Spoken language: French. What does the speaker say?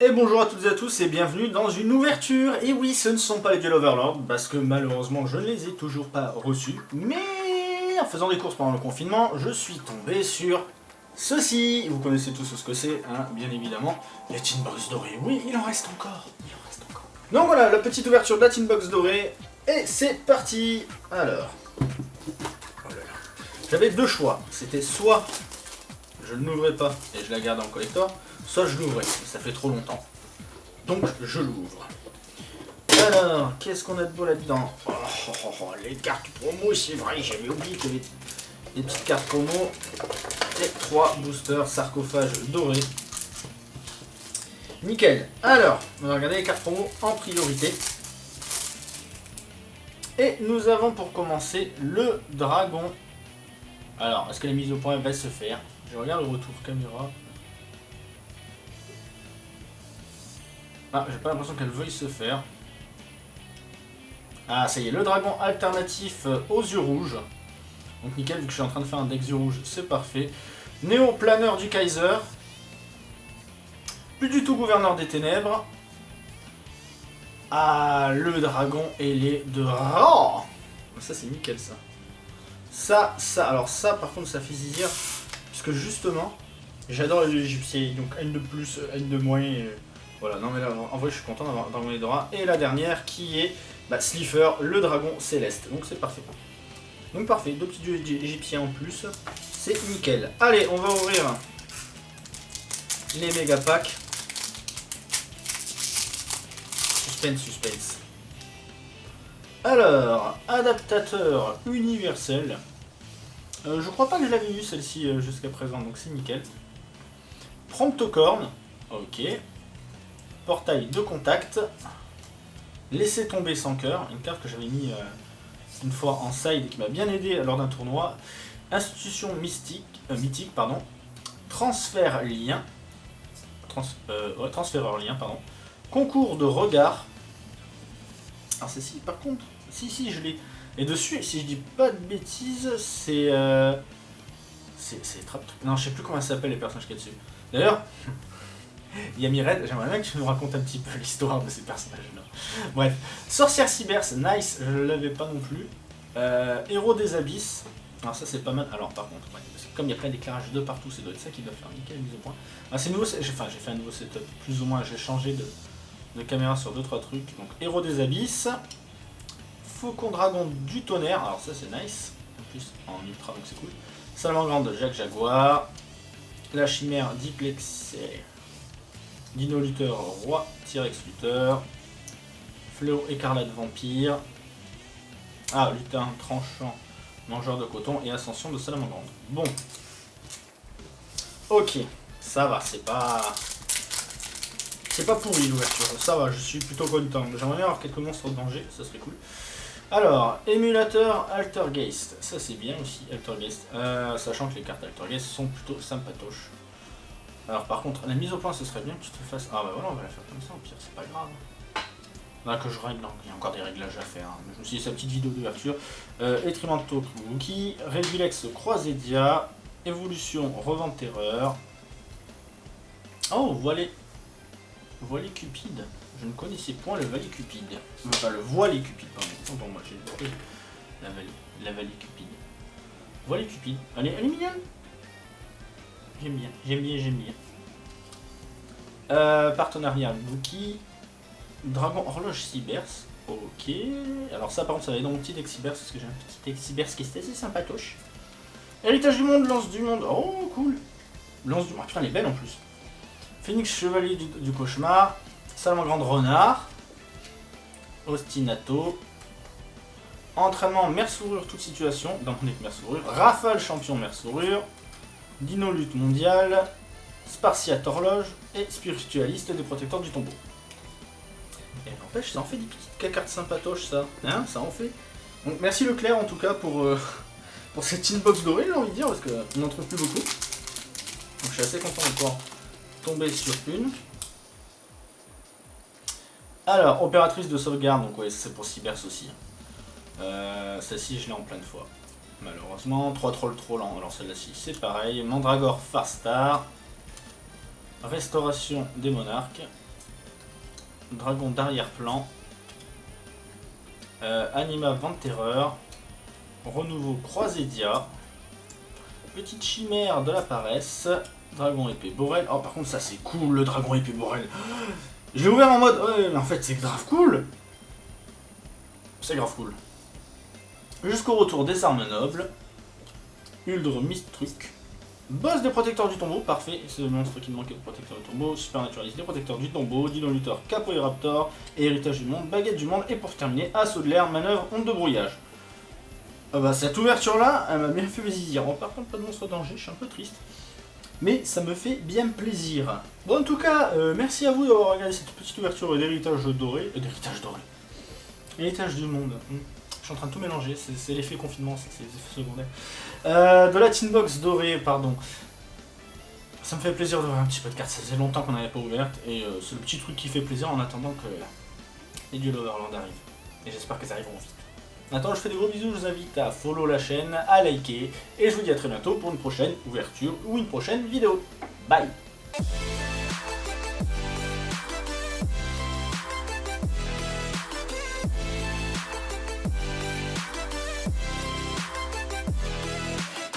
Et bonjour à toutes et à tous et bienvenue dans une ouverture Et oui, ce ne sont pas les Duel Overlord, parce que malheureusement je ne les ai toujours pas reçus. Mais en faisant des courses pendant le confinement, je suis tombé sur ceci. Vous connaissez tous ce que c'est, hein, bien évidemment. Les Tin Box dorées, oui, il en reste encore, il en reste encore. Donc voilà, la petite ouverture de la Tin Box dorée, et c'est parti Alors, oh j'avais deux choix, c'était soit je ne l'ouvrais pas et je la garde en collector, soit je l'ouvrais, ça fait trop longtemps. Donc je l'ouvre. Alors, qu'est-ce qu'on a de beau là-dedans? Oh, oh, oh, Les cartes promo, c'est vrai, j'avais oublié que les, les, petites cartes promo. Et trois boosters sarcophages dorés. Nickel. Alors, on va regarder les cartes promo en priorité. Et nous avons pour commencer le dragon. Alors, est-ce que la mise au point va se faire? Je regarde le retour caméra. Ah, j'ai pas l'impression qu'elle veuille se faire. Ah, ça y est, le dragon alternatif euh, aux yeux rouges. Donc nickel, vu que je suis en train de faire un deck yeux rouges, c'est parfait. Néo-planeur du Kaiser. Plus du tout gouverneur des ténèbres. Ah, le dragon ailé de Ra. Ça, c'est nickel, ça. Ça, ça, alors ça, par contre, ça fait zizir. Puisque justement, j'adore les égyptiens. Donc, N de plus, N de moins. Voilà, non mais là, en vrai, je suis content d'avoir Dragon Dora. Et la dernière qui est bah, Slifer, le dragon céleste. Donc c'est parfait. Donc parfait, deux petits dieux égyptiens en plus. C'est nickel. Allez, on va ouvrir les méga packs. Suspense, suspense. Alors, adaptateur universel. Euh, je crois pas que je l'avais vu celle-ci euh, jusqu'à présent, donc c'est nickel. Promptocorn. Ok portail de contact, laisser tomber sans cœur, une carte que j'avais mis euh, une fois en side et qui m'a bien aidé lors d'un tournoi, institution mystique, euh, mythique, pardon, transfert lien, euh, transféreur lien, pardon, concours de regard, alors c'est si, par contre, si si je l'ai, et dessus, si je dis pas de bêtises, c'est... c'est trap Non, je sais plus comment ça s'appelle les personnages qu'il y a dessus. D'ailleurs, Yami Red, j'aimerais bien que tu nous racontes un petit peu l'histoire de ces personnages-là. Bref, Sorcière Cyber, c'est nice, je ne l'avais pas non plus. Euh, Héros des Abysses, alors ça c'est pas mal. Alors par contre, comme il y a plein d'éclairage de partout, c'est doit être ça qui doit faire nickel mise au point. Ah, c'est nouveau, enfin j'ai fait un nouveau setup, plus ou moins, j'ai changé de, de, caméra sur 2-3 trucs. Donc Héros des Abysses, Faucon Dragon du Tonnerre, alors ça c'est nice, en plus en ultra donc c'est cool. Salamandre de Jacques Jaguar, la chimère Diplexer Dino Luther, Roi, T-Rex Luther, Fléau Écarlate Vampire, ah, Lutin Tranchant, Mangeur de Coton et Ascension de Salamandre. Bon. Ok, ça va, c'est pas... C'est pas pourri l'ouverture, ça va, je suis plutôt content. J'aimerais bien avoir quelques monstres de danger, ça serait cool. Alors, émulateur Altergeist, ça c'est bien aussi, Altergeist, euh, sachant que les cartes Altergeist sont plutôt sympatoches. Alors par contre, la mise au point, ce serait bien que tu te fasses... Ah bah voilà, on va la faire comme ça, au pire, c'est pas grave. Là que je règle, non, il y a encore des réglages à faire. Hein. Je me suis dit, sa petite vidéo d'ouverture. Euh, Etrimento Kuki, Regilex Croisédia, Évolution Revente Terreur. Oh, voilà... Voilé Cupide. Je ne connaissais point le Valet Cupide. Enfin, le Voilé Cupide, pardon. Bon, moi j'ai la Vallée, la Vallée Cupide. Voilé Cupide. Elle est, elle est mignonne J'aime bien, j'aime bien, j'aime bien. Euh, partenariat Bookie. Dragon Horloge Cybers. Ok. Alors ça par contre ça va être dans mon petit deck Cybers parce que j'ai un petit deck Cybers qui est assez sympatoche. Héritage du monde, lance du monde. Oh cool. Lance du monde. Ah putain elle est belle en plus. Phoenix Chevalier du, Cauchemar. Grande Renard. Ostinato. Entraînement Mère Sourure, toute situation. Dans mon deck Mère Sourure. Rafale Champion Mère Sourure. Dino Lutte Mondiale, Spartiate Horloge et Spiritualiste des Protecteurs du Tombeau. Et n'empêche, ça en fait des petites cartes sympatoches, ça. Hein, ça en fait. Donc merci Leclerc en tout cas pour, euh, pour cette inbox dorée, j'ai envie de dire, parce qu'on n'en trouve plus beaucoup. Donc je suis assez content de pouvoir tomber sur une. Alors, opératrice de sauvegarde, donc ouais, c'est pour Cybers aussi. Euh, Celle-ci, je l'ai en plein de fois malheureusement. 3 trolls trop lents, alors celle-ci c'est pareil. Mandragore Farstar. Restauration des monarques. Dragon d'arrière-plan. Euh, Anima Vent Terreur. Renouveau Croisédia. Petite chimère de la paresse. Dragon épée Borel. Oh, par contre, ça c'est cool le dragon épée Borel. Je ouvert en mode. Ouais, mais en fait, c'est grave cool. C'est grave cool. Jusqu'au retour des armes nobles. Uldre Mistruc. Boss des protecteurs du tombeau, parfait, c'est le monstre qui me manquait de protecteur du tombeau, Supernaturaliste des protecteurs du tombeau, Dino Luther, Capoeiraptor, et Héritage du monde, Baguette du monde, et pour terminer, Assaut de l'air, manœuvre, onde de brouillage. Ah bah cette ouverture là, elle m'a bien fait plaisir. Bon, par contre, pas de monstre danger, je suis un peu triste. Mais ça me fait bien plaisir. Bon, en tout cas, euh, merci à vous d'avoir regardé cette petite ouverture d'héritage doré. Euh, d'héritage doré. Héritage du monde. Suis en train de tout mélanger, c'est l'effet confinement, c'est les effets secondaires. Euh, de la Tinbox dorée, pardon. Ça me fait plaisir d'ouvrir un petit peu de cartes, ça faisait longtemps qu'on n'avait pas ouverte, et euh, c'est le petit truc qui fait plaisir en attendant que les duels Overland arrivent. Et j'espère ça arriveront vite. Maintenant, je fais des gros bisous, je vous invite à follow la chaîne, à liker, et je vous dis à très bientôt pour une prochaine ouverture ou une prochaine vidéo. Bye